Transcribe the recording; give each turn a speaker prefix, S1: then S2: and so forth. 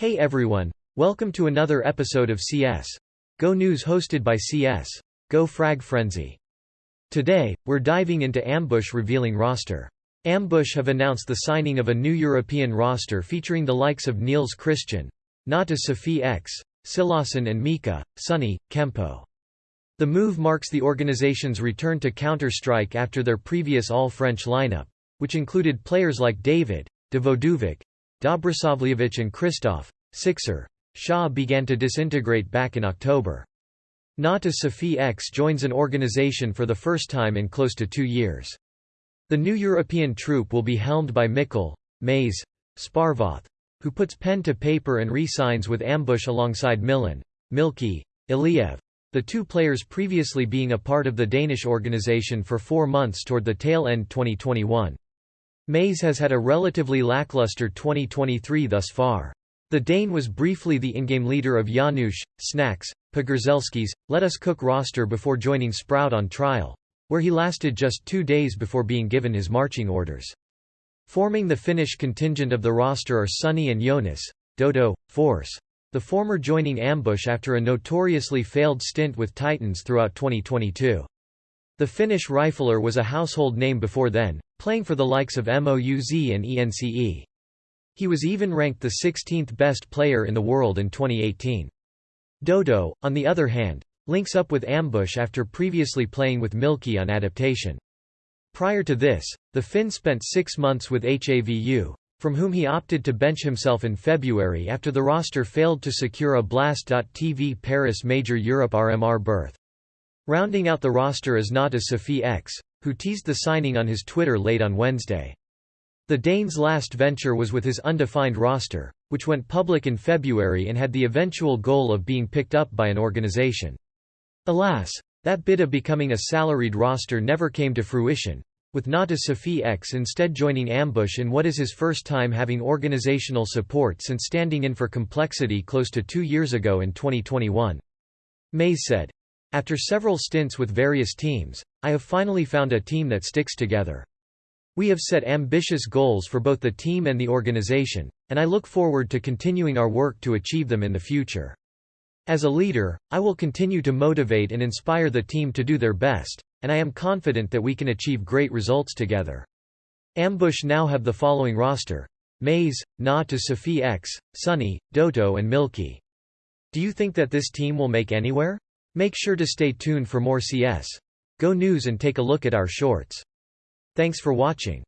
S1: Hey everyone, welcome to another episode of CS Go News hosted by CS Go Frag Frenzy. Today, we're diving into Ambush revealing roster. Ambush have announced the signing of a new European roster featuring the likes of Niels Christian, Nata Sophie X, Sillassen and Mika, Sunny, Kemppi. The move marks the organization's return to Counter-Strike after their previous all-French lineup, which included players like David, devoduvek, Dobrosavljevic and Christoph, Sixer, Xia began to disintegrate back in October. NaToSaphiX joins an organization for the first time in close to two years. The new European troop will be helmed by Mikkel, Maze, Sparvoth, who puts pen to paper and re-signs with Ambush alongside Milan, Milky, Iliev, the two players previously being a part of the Danish organization for four months toward the tail end 2021. Maze has had a relatively lackluster 2023 thus far. The Dane was briefly the in-game leader of Janusz, Snax, Pogorzelski's, Let Us Cook roster before joining Sprout on trial, where he lasted just two days before being given his marching orders. Forming the Finnish contingent of the roster are Sunny and Jonas, Doto, Forss. The former joining Ambush after a notoriously failed stint with Titans throughout 2022. The Finnish rifler was a household name before then, playing for the likes of MOUZ and ENCE. He was even ranked the 16th best player in the world in 2018. Doto, on the other hand, links up with Ambush after previously playing with Milky on adaptation. Prior to this, the Finn spent six months with HAVU, from whom he opted to bench himself in February after the roster failed to secure a Blast.tv Paris Major Europe RMR berth. Rounding out the roster is NaToSaphiX, who teased the signing on his Twitter late on Wednesday. The Dane's last venture was with his undefined roster, which went public in February and had the eventual goal of being picked up by an organization. Alas, that bid of becoming a salaried roster never came to fruition, with NaToSaphiX instead joining Ambush in what is his first time having organizational support since standing in for Complexity close to two years ago in 2021. Maze said, after several stints with various teams, I have finally found a team that sticks together. We have set ambitious goals for both the team and the organization, and I look forward to continuing our work to achieve them in the future. As a leader, I will continue to motivate and inspire the team to do their best, and I am confident that we can achieve great results together. Ambush now have the following roster. Maze, NaToSaphiX, Sunny, Doto and Milky. Do you think that this team will make anywhere? Make sure to stay tuned for more CS. Go News and take a look at our shorts. Thanks for watching.